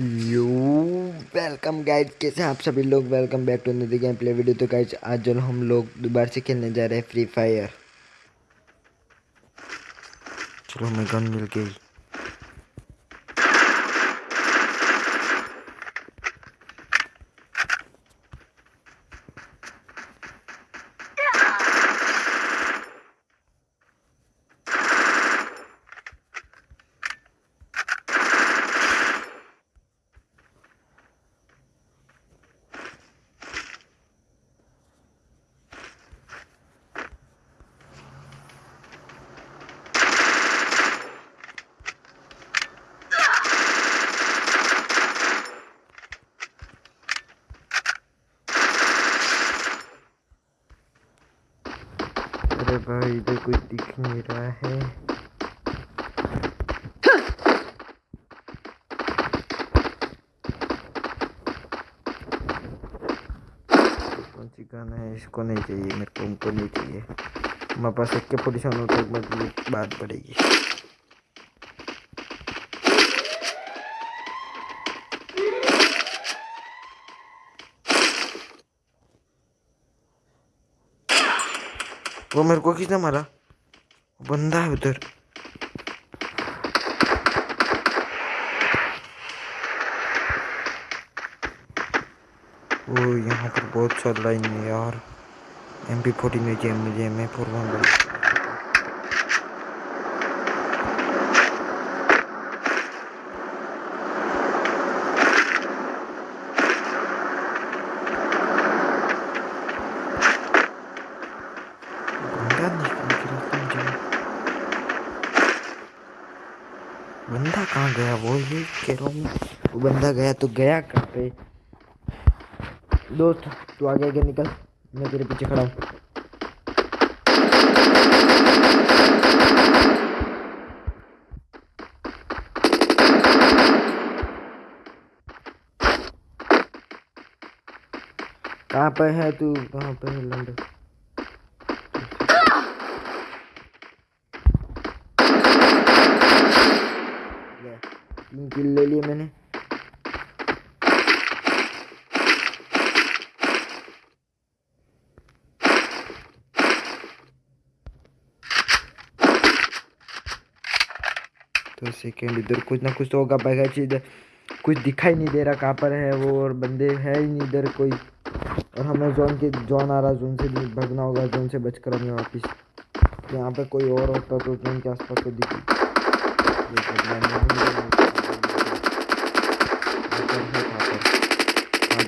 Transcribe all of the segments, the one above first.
You welcome guide कैसे आप सभी लोग? वेलकम बैक टू नदी गेम प्ले वीडियो तो गाइड आज जो हम लोग दोबारा से खेलने जा रहे हैं फ्री फायर चलो हमें गन मिल गई। अरे भाई, इधर कोई दिख नहीं रहा है। कौन है? इसको नहीं चाहिए, मेरे को उनको नहीं चाहिए। हमारे पास एक के पोजिशन हो तो मुझे बात पड़ेगी वो मेरे को किसने मारा? बंदा है उधर। वो यहाँ पर बहुत चल लाइन है यार। एम पी फोर्टी में मुझे एम फोर वन बंदा निकल के रखा मुझे बंदा कहाँ गया? वो ये कह रहा हूँ, वो बंदा गया तो गया कहाँ पे? दोस्त, तू आगे आगे निकल, मैं तेरे पीछे खड़ा हूँ। कहाँ पे है तू? कहाँ पे है लंडन ले, तीन किल ले लिए मैंने। तो सेकेंड इधर कुछ ना कुछ तो होगा बैगा इधर कुछ दिखाई नहीं दे रहा कहाँ पर है वो और बंदे है ही नहीं इधर कोई। और हमें जोन के जोन आ रहा जोन से भगना होगा जोन से बचकर हमें वापस। यहाँ पे कोई और होता तो जोन के आसपास तो दिखी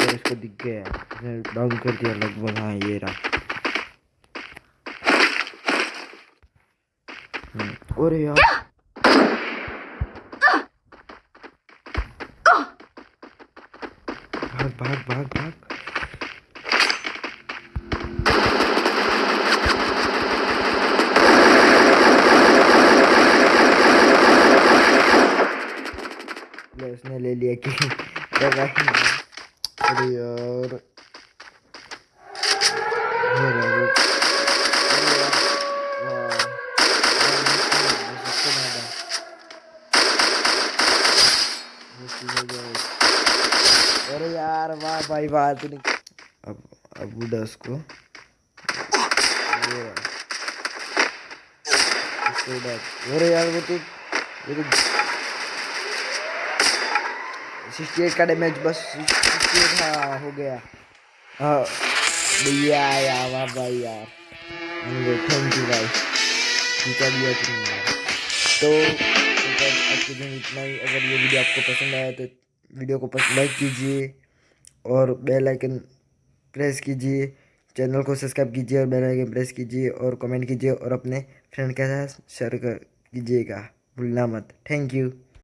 है इसको दिख गया डाउन कर दिया, लगभग हाँ ये रहा। और यार। भाग भाग भाग भाग। ले उसने ले लिया कि अरे यार। अरे यार, वाह। भाई वाह तूने अब अब उड़ा उसको। अरे यार वो तो वो तो सिक्सटी एट का डैमेज बस सिक्सटी एट हाँ हो गया। हाँ भैया, यार, वाह भाई, यार। थैंक यू भाई। जीता दिया तुमने यार तो आज के दिन इतना ही, अगर ये वीडियो आपको पसंद आया तो वीडियो को पसंद लाइक कीजिए और बेल आइकन प्रेस कीजिए। चैनल को सब्सक्राइब कीजिए और बेल आइकन प्रेस कीजिए और कमेंट कीजिए और अपने फ्रेंड के साथ शेयर कर, कीजिएगा। भूलना मत। Thank you